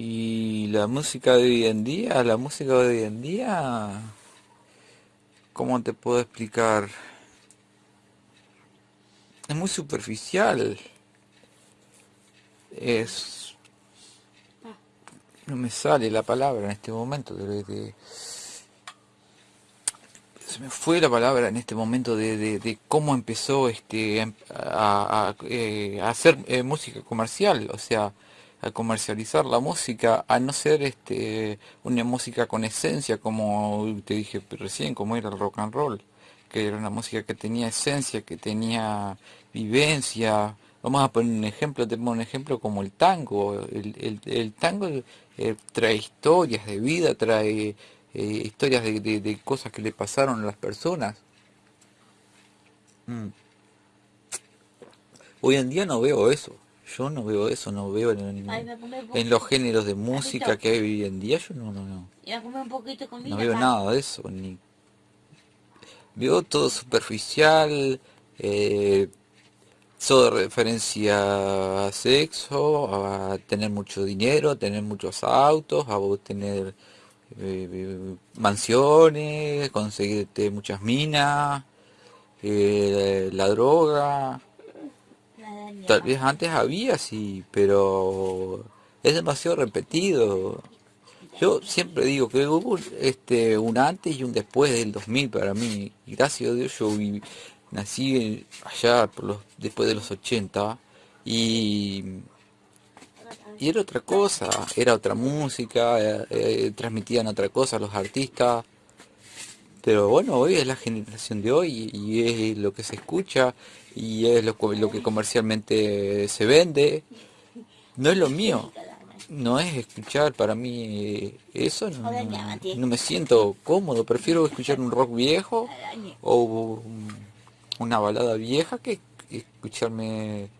Y la música de hoy en día, la música de hoy en día, ¿cómo te puedo explicar? Es muy superficial. Es... No me sale la palabra en este momento. De, se me fue la palabra en este momento de, cómo empezó este a, eh, hacer eh, música comercial. O sea, a comercializar la música, a no ser este una música con esencia, como te dije recién, como era el rock and roll, que era una música que tenía esencia, que tenía vivencia. Vamos a poner un ejemplo, tenemos un ejemplo como el tango. El, tango eh, trae historias de vida, trae eh, historias de, cosas que le pasaron a las personas. Mm. Hoy en día no veo eso. Yo no veo eso, no veo en, los géneros de música que hay hoy en día, yo no, no, no. no veo nada de eso, ni veo todo superficial, eh, todo referencia a sexo, a tener mucho dinero, a tener muchos autos, a tener eh, mansiones, conseguirte muchas minas, eh, la droga, Tal vez antes había, sí, pero es demasiado repetido. Yo siempre digo que hubo este, un antes y un después del 2000 para mí. gracias a Dios yo nací allá después de los 80 y, y era otra cosa, era otra música, eh, eh, transmitían otra cosa los artistas. Pero bueno, hoy es la generación de hoy y es lo que se escucha y es lo, lo que comercialmente se vende. No es lo mío, no es escuchar para mí eso, no, me siento cómodo, prefiero escuchar un rock viejo o una balada vieja que escucharme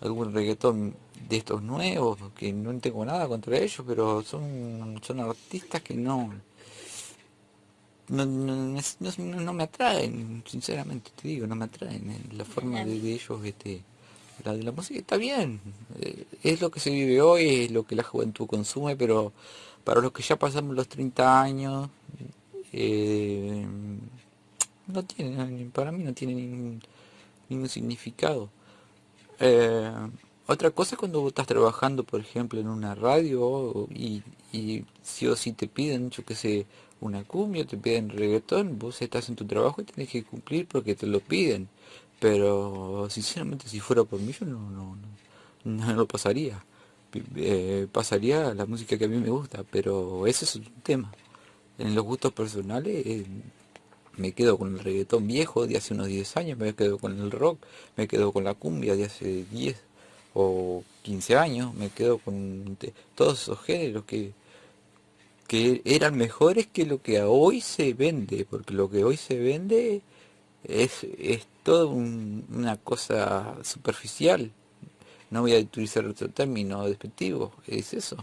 algún reggaetón de estos nuevos, que no tengo nada contra ellos, pero son, son artistas que no, no, no, me atraen, sinceramente te digo, no me atraen. Eh, la forma de, ellos, este, la de la música está bien, eh, es lo que se vive hoy, es lo que la juventud consume, pero para los que ya pasamos los 30 años, eh, no tiene, para mí no tiene ningún, ningún significado. otra cosa es cuando vos estás trabajando, por ejemplo, en una radio y, y si o si te piden, yo que sé, una cumbia, te piden reggaetón, vos estás en tu trabajo y tenés que cumplir porque te lo piden. Pero sinceramente si fuera por mí yo no, no, no, lo pasaría. Eh, pasaría la música que a mí me gusta, pero ese es un tema. En los gustos personales eh, me quedo con el reggaetón viejo de hace unos 10 años, me quedo con el rock, me quedo con la cumbia de hace 10 o 15 años, me quedo con todos esos géneros que que eran mejores que lo que hoy se vende, porque lo que hoy se vende es, es todo una cosa superficial. No voy a utilizar otro término despectivo, es eso.